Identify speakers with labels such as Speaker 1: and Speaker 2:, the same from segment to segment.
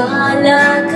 Speaker 1: wala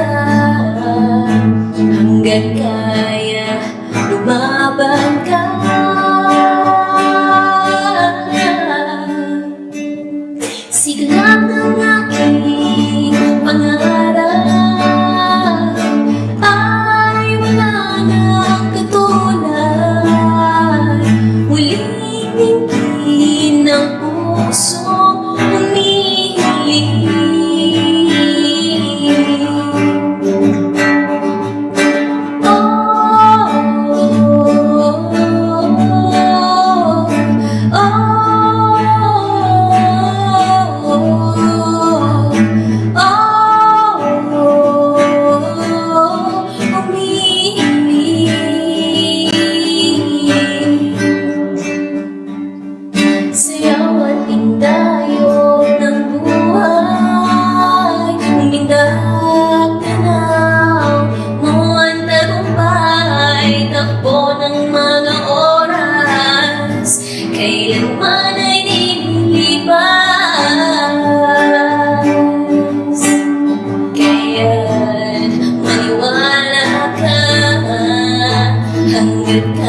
Speaker 1: with